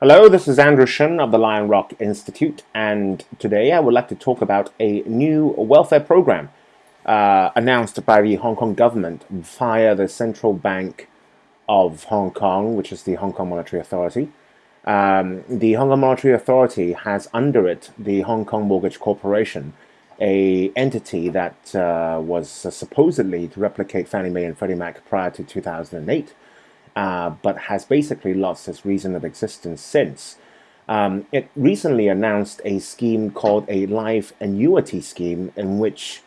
Hello, this is Andrew Shuen of the Lion Rock Institute, and today I would like to talk about a new welfare program uh, announced by the Hong Kong government via the Central Bank of Hong Kong, which is the Hong Kong Monetary Authority. Um, the Hong Kong Monetary Authority has under it the Hong Kong Mortgage Corporation, a entity that uh, was supposedly to replicate Fannie Mae and Freddie Mac prior to 2008 uh, but has basically lost its reason of existence since. Um, it recently announced a scheme called a life annuity scheme in which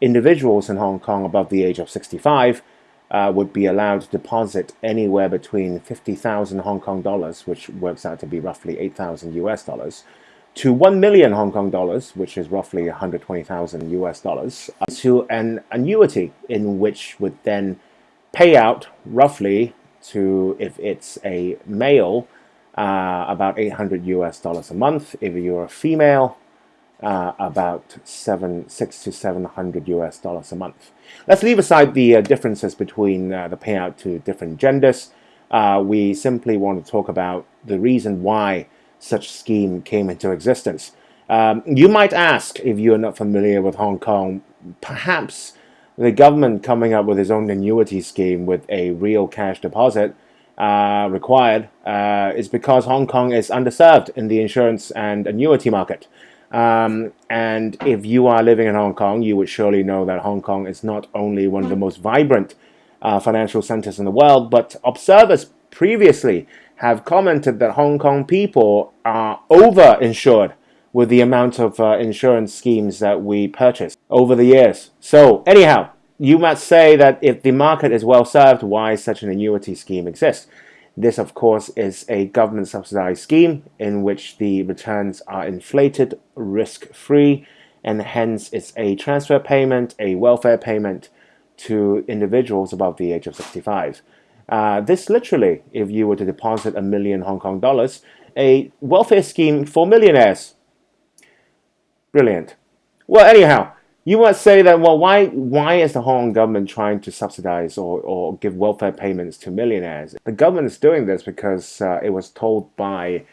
individuals in Hong Kong above the age of 65 uh, would be allowed to deposit anywhere between 50,000 Hong Kong dollars, which works out to be roughly 8,000 US dollars, to 1 million Hong Kong dollars, which is roughly 120,000 US dollars, uh, to an annuity in which would then pay out roughly to if it's a male, uh, about 800 US dollars a month. If you're a female, uh, about seven, six to 700 US dollars a month. Let's leave aside the uh, differences between uh, the payout to different genders. Uh, we simply want to talk about the reason why such scheme came into existence. Um, you might ask, if you're not familiar with Hong Kong, perhaps the government coming up with its own annuity scheme with a real cash deposit uh, required uh, is because Hong Kong is underserved in the insurance and annuity market. Um, and if you are living in Hong Kong, you would surely know that Hong Kong is not only one of the most vibrant uh, financial centers in the world, but observers previously have commented that Hong Kong people are over-insured with the amount of uh, insurance schemes that we purchase over the years. So anyhow, you might say that if the market is well served, why such an annuity scheme exists? This, of course, is a government subsidized scheme in which the returns are inflated, risk-free, and hence it's a transfer payment, a welfare payment to individuals above the age of 65. Uh, this literally, if you were to deposit a million Hong Kong dollars, a welfare scheme for millionaires Brilliant. Well, anyhow, you might say that, well, why, why is the Hong Kong government trying to subsidize or, or give welfare payments to millionaires? The government is doing this because uh, it was told by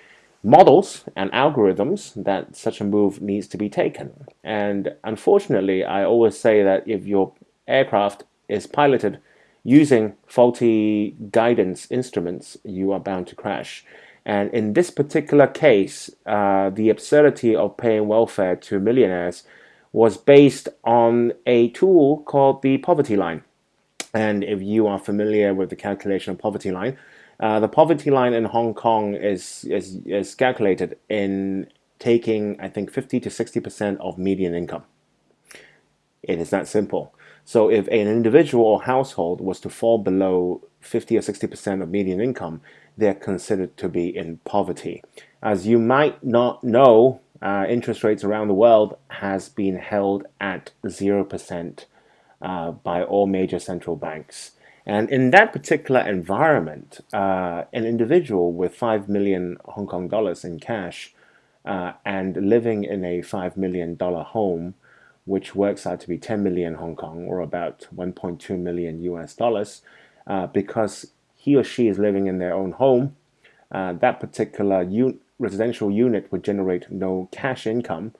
models and algorithms that such a move needs to be taken. And unfortunately, I always say that if your aircraft is piloted using faulty guidance instruments, you are bound to crash. And in this particular case, uh, the absurdity of paying welfare to millionaires was based on a tool called the poverty line. And if you are familiar with the calculation of poverty line, uh, the poverty line in Hong Kong is, is, is calculated in taking, I think, 50 to 60% of median income. It is that simple. So if an individual or household was to fall below 50 or 60% of median income, they're considered to be in poverty. As you might not know, uh, interest rates around the world has been held at 0% uh, by all major central banks. And in that particular environment, uh, an individual with 5 million Hong Kong dollars in cash uh, and living in a $5 million home, which works out to be 10 million Hong Kong or about 1.2 million US dollars, uh, because he or she is living in their own home, uh, that particular residential unit would generate no cash income,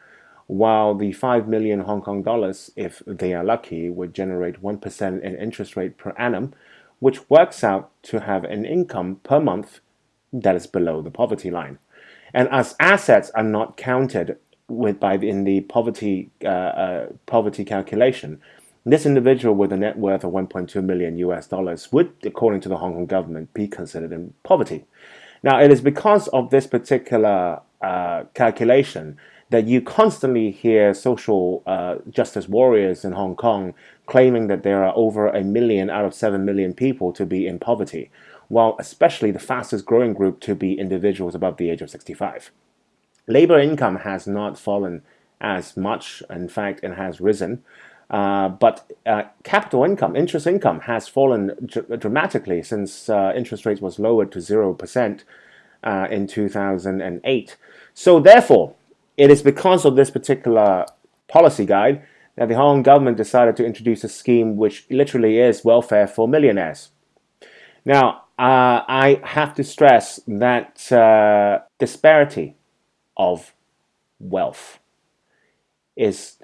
while the 5 million Hong Kong dollars, if they are lucky, would generate 1% in interest rate per annum, which works out to have an income per month that is below the poverty line. And as assets are not counted with by in the poverty uh, uh, poverty calculation, this individual with a net worth of 1.2 million US dollars would, according to the Hong Kong government, be considered in poverty. Now, it is because of this particular uh, calculation that you constantly hear social uh, justice warriors in Hong Kong claiming that there are over a million out of 7 million people to be in poverty, while especially the fastest growing group to be individuals above the age of 65. Labor income has not fallen as much, in fact, it has risen. Uh, but uh, capital income, interest income, has fallen dr dramatically since uh, interest rates was lowered to 0% uh, in 2008. So therefore, it is because of this particular policy guide that the Hong Kong government decided to introduce a scheme which literally is welfare for millionaires. Now, uh, I have to stress that uh, disparity of wealth is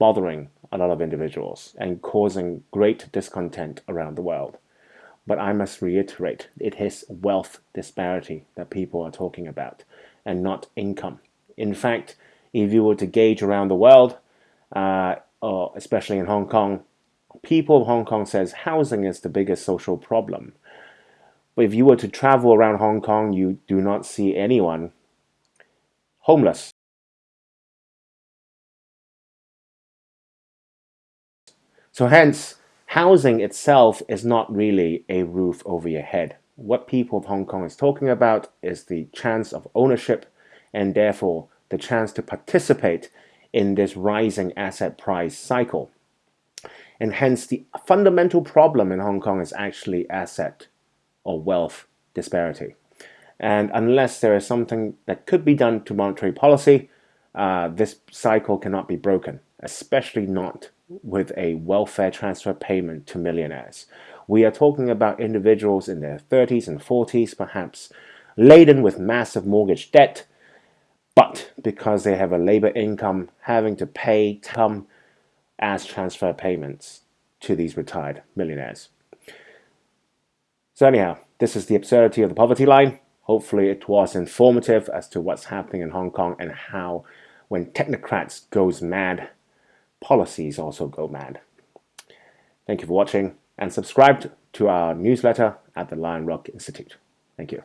bothering a lot of individuals and causing great discontent around the world. But I must reiterate, it is wealth disparity that people are talking about and not income. In fact, if you were to gauge around the world, uh, or especially in Hong Kong, people of Hong Kong says housing is the biggest social problem. But if you were to travel around Hong Kong, you do not see anyone homeless. So hence, housing itself is not really a roof over your head. What people of Hong Kong is talking about is the chance of ownership and therefore the chance to participate in this rising asset price cycle. And hence the fundamental problem in Hong Kong is actually asset or wealth disparity. And unless there is something that could be done to monetary policy, uh, this cycle cannot be broken, especially not with a welfare transfer payment to millionaires. We are talking about individuals in their 30s and 40s, perhaps laden with massive mortgage debt, but because they have a labor income, having to pay come as transfer payments to these retired millionaires. So anyhow, this is the absurdity of the poverty line. Hopefully it was informative as to what's happening in Hong Kong and how when technocrats goes mad, policies also go mad. Thank you for watching and subscribe to our newsletter at the Lion Rock Institute. Thank you.